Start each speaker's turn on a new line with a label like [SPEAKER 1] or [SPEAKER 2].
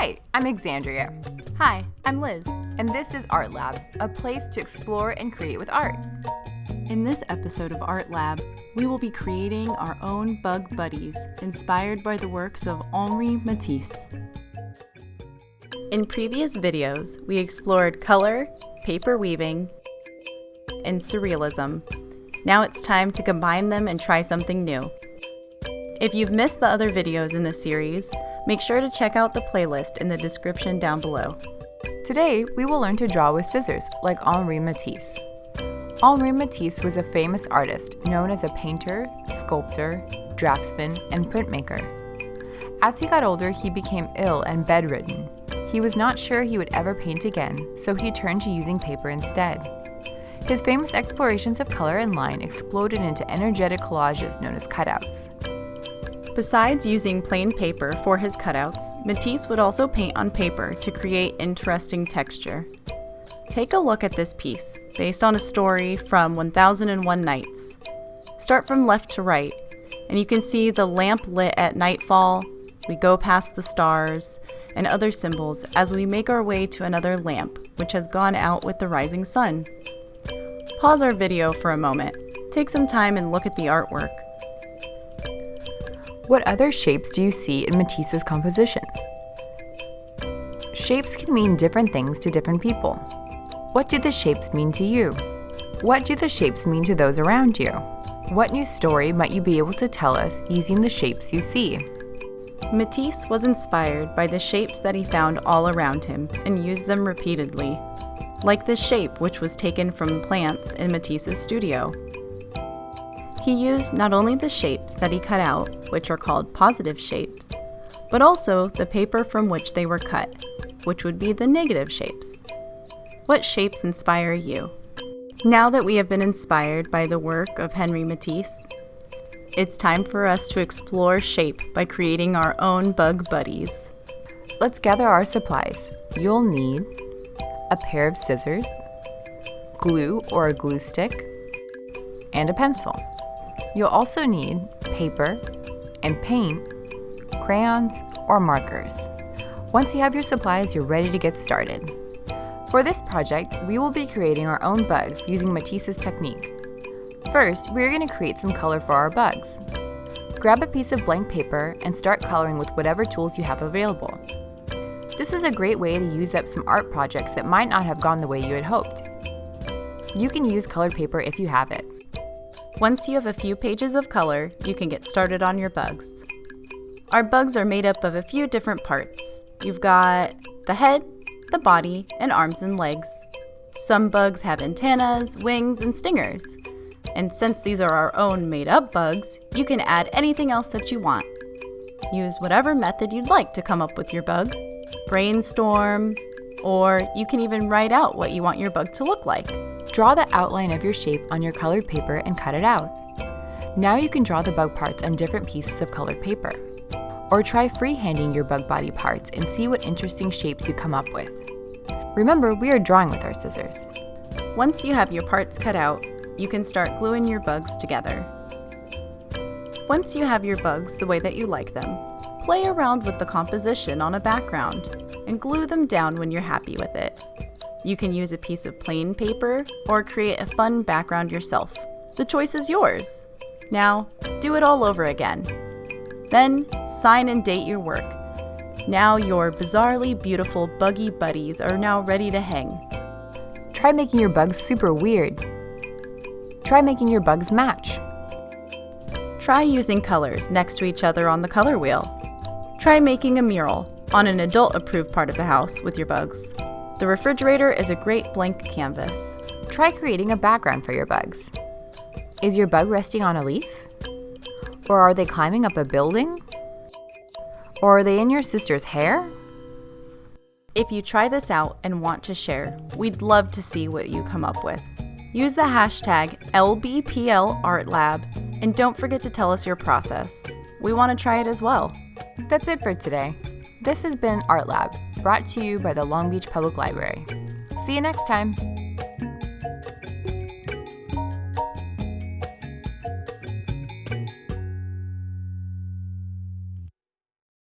[SPEAKER 1] Hi, I'm Exandria.
[SPEAKER 2] Hi, I'm Liz.
[SPEAKER 1] And this is Art Lab, a place to explore and create with art.
[SPEAKER 2] In this episode of Art Lab, we will be creating our own bug buddies inspired by the works of Henri Matisse. In previous videos, we explored color, paper weaving, and surrealism. Now it's time to combine them and try something new. If you've missed the other videos in this series, make sure to check out the playlist in the description down below.
[SPEAKER 1] Today, we will learn to draw with scissors, like Henri Matisse. Henri Matisse was a famous artist known as a painter, sculptor, draftsman, and printmaker. As he got older, he became ill and bedridden. He was not sure he would ever paint again, so he turned to using paper instead. His famous explorations of color and line exploded into energetic collages known as cutouts.
[SPEAKER 2] Besides using plain paper for his cutouts, Matisse would also paint on paper to create interesting texture. Take a look at this piece, based on a story from 1001 Nights. Start from left to right, and you can see the lamp lit at nightfall, we go past the stars, and other symbols as we make our way to another lamp, which has gone out with the rising sun. Pause our video for a moment, take some time and look at the artwork.
[SPEAKER 1] What other shapes do you see in Matisse's composition? Shapes can mean different things to different people. What do the shapes mean to you? What do the shapes mean to those around you? What new story might you be able to tell us using the shapes you see?
[SPEAKER 2] Matisse was inspired by the shapes that he found all around him and used them repeatedly, like this shape which was taken from plants in Matisse's studio. He used not only the shapes that he cut out, which are called positive shapes, but also the paper from which they were cut, which would be the negative shapes. What shapes inspire you? Now that we have been inspired by the work of Henri Matisse, it's time for us to explore shape by creating our own bug buddies.
[SPEAKER 1] Let's gather our supplies. You'll need a pair of scissors, glue or a glue stick, and a pencil. You'll also need paper and paint, crayons, or markers. Once you have your supplies, you're ready to get started. For this project, we will be creating our own bugs using Matisse's technique. First, we are going to create some color for our bugs. Grab a piece of blank paper and start coloring with whatever tools you have available. This is a great way to use up some art projects that might not have gone the way you had hoped. You can use colored paper if you have it.
[SPEAKER 2] Once you have a few pages of color, you can get started on your bugs. Our bugs are made up of a few different parts. You've got the head, the body, and arms and legs. Some bugs have antennas, wings, and stingers. And since these are our own made up bugs, you can add anything else that you want. Use whatever method you'd like to come up with your bug. Brainstorm, or you can even write out what you want your bug to look like.
[SPEAKER 1] Draw the outline of your shape on your colored paper and cut it out. Now you can draw the bug parts on different pieces of colored paper. Or try freehanding your bug body parts and see what interesting shapes you come up with. Remember, we are drawing with our scissors.
[SPEAKER 2] Once you have your parts cut out, you can start gluing your bugs together. Once you have your bugs the way that you like them, play around with the composition on a background and glue them down when you're happy with it. You can use a piece of plain paper or create a fun background yourself. The choice is yours. Now, do it all over again. Then, sign and date your work. Now your bizarrely beautiful buggy buddies are now ready to hang.
[SPEAKER 1] Try making your bugs super weird. Try making your bugs match.
[SPEAKER 2] Try using colors next to each other on the color wheel. Try making a mural on an adult-approved part of the house with your bugs. The refrigerator is a great blank canvas.
[SPEAKER 1] Try creating a background for your bugs. Is your bug resting on a leaf? Or are they climbing up a building? Or are they in your sister's hair?
[SPEAKER 2] If you try this out and want to share, we'd love to see what you come up with. Use the hashtag LBPLArtLab and don't forget to tell us your process. We want to try it as well.
[SPEAKER 1] That's it for today. This has been Art Lab, brought to you by the Long Beach Public Library. See you next time!